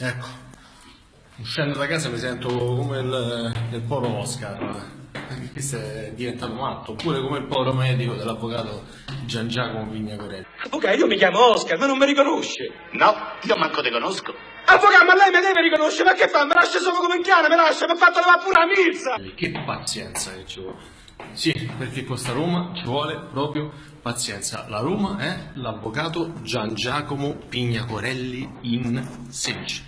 Ecco, uscendo da casa mi sento come il, il povero Oscar. Questo è diventato matto, oppure come il povero medico dell'avvocato Gian Giacomo Vignacorelli. Avvocato, io mi chiamo Oscar, ma non mi riconosce. No, io manco te conosco. Avvocato, ma lei mi deve riconoscere, ma che fa? Mi lascia solo come un cane, mi lascia, mi ha fatto levare pure la milza. Che pazienza che ci vuole. Sì, perché con sta Roma ci vuole proprio pazienza. La Roma è l'avvocato Gian Giacomo Pignacorelli in 16.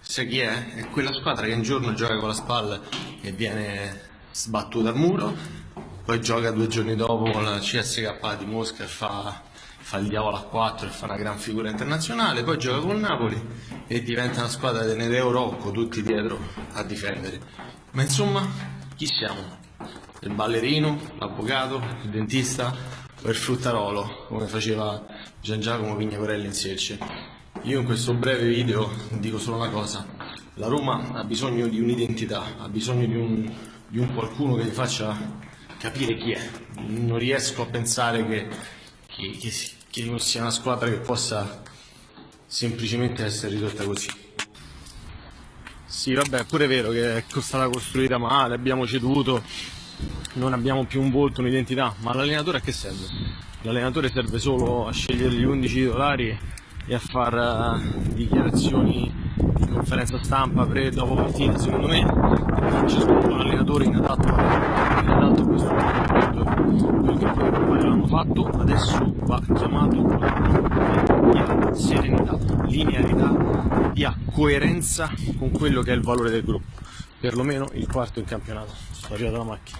Sai chi è? È quella squadra che un giorno gioca con la spalla e viene sbattuta al muro, poi gioca due giorni dopo con la CSK di Mosca e fa, fa il diavolo a 4 e fa una gran figura internazionale, poi gioca con Napoli e diventa una squadra del Rocco, tutti dietro a difendere. Ma insomma, chi siamo? Il ballerino, l'avvocato, il dentista o il fruttarolo, come faceva Gian Giacomo Vignacorelli in Selce? Io in questo breve video dico solo una cosa, la Roma ha bisogno di un'identità, ha bisogno di un, di un qualcuno che gli faccia capire chi è. Non riesco a pensare che, che, che, che sia una squadra che possa semplicemente essere ridotta così. Sì, vabbè, è pure vero che è stata costruita male, abbiamo ceduto, non abbiamo più un volto, un'identità, ma l'allenatore a che serve? L'allenatore serve solo a scegliere gli 11 titolari e a fare uh, dichiarazioni in conferenza stampa pre e dopo partita. Secondo me c'è un allenatore inadatto, inadatto a questo momento. Quello che poi l'hanno fatto, adesso va chiamato dia serenità, linearità, dia coerenza con quello che è il valore del gruppo. Perlomeno il quarto in campionato. Sto arrivato alla macchina.